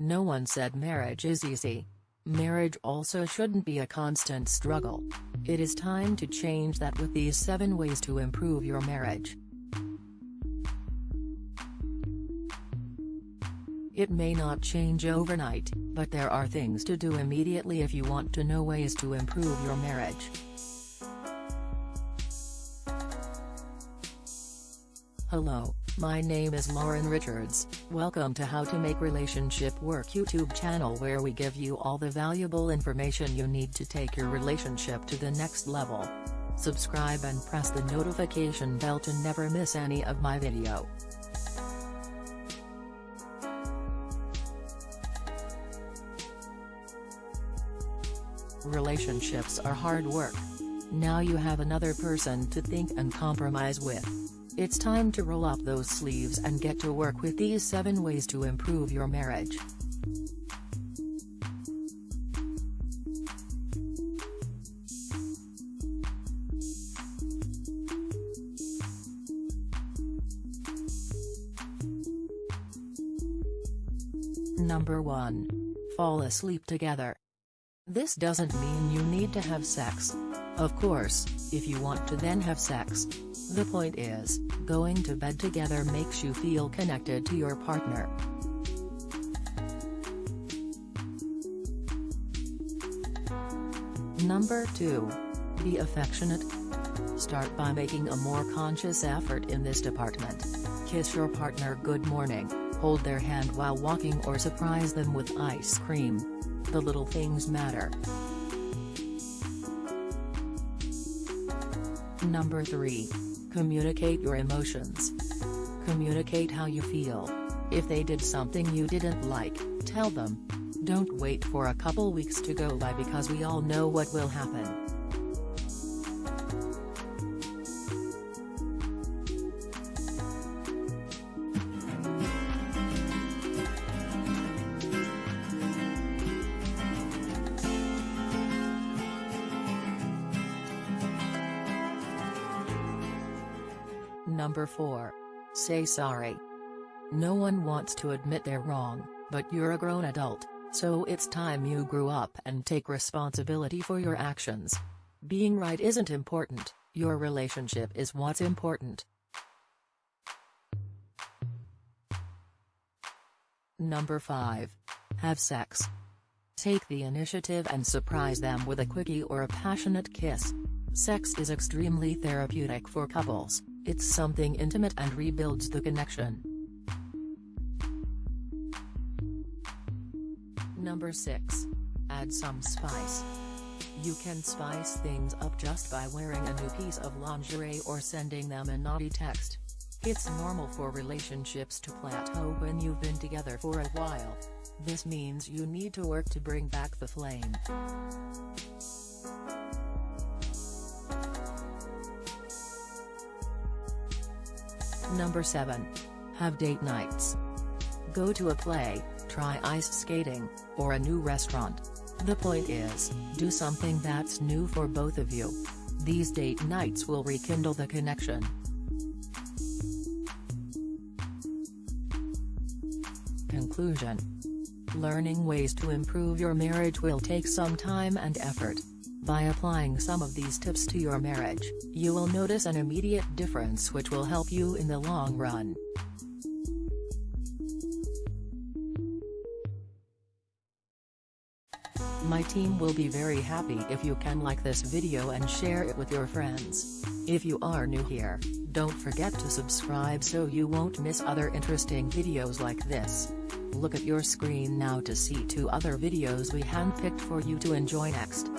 No one said marriage is easy. Marriage also shouldn't be a constant struggle. It is time to change that with these 7 ways to improve your marriage. It may not change overnight, but there are things to do immediately if you want to know ways to improve your marriage. Hello, my name is Lauren Richards, welcome to How to Make Relationship Work YouTube channel where we give you all the valuable information you need to take your relationship to the next level. Subscribe and press the notification bell to never miss any of my video. Relationships are hard work. Now you have another person to think and compromise with. It's time to roll up those sleeves and get to work with these 7 ways to improve your marriage. Number 1. Fall asleep together. This doesn't mean you need to have sex. Of course, if you want to then have sex. The point is, going to bed together makes you feel connected to your partner. Number 2. Be affectionate. Start by making a more conscious effort in this department. Kiss your partner good morning, hold their hand while walking or surprise them with ice cream. The little things matter. Number 3. Communicate your emotions. Communicate how you feel. If they did something you didn't like, tell them. Don't wait for a couple weeks to go by because we all know what will happen. Number 4. Say sorry. No one wants to admit they're wrong, but you're a grown adult, so it's time you grew up and take responsibility for your actions. Being right isn't important, your relationship is what's important. Number 5. Have sex. Take the initiative and surprise them with a quickie or a passionate kiss. Sex is extremely therapeutic for couples. It's something intimate and rebuilds the connection. Number 6. Add some spice. You can spice things up just by wearing a new piece of lingerie or sending them a naughty text. It's normal for relationships to plateau when you've been together for a while. This means you need to work to bring back the flame. Number 7. Have date nights. Go to a play, try ice skating, or a new restaurant. The point is, do something that's new for both of you. These date nights will rekindle the connection. Conclusion Learning ways to improve your marriage will take some time and effort. By applying some of these tips to your marriage, you will notice an immediate difference which will help you in the long run. My team will be very happy if you can like this video and share it with your friends. If you are new here, don't forget to subscribe so you won't miss other interesting videos like this. Look at your screen now to see two other videos we handpicked for you to enjoy next.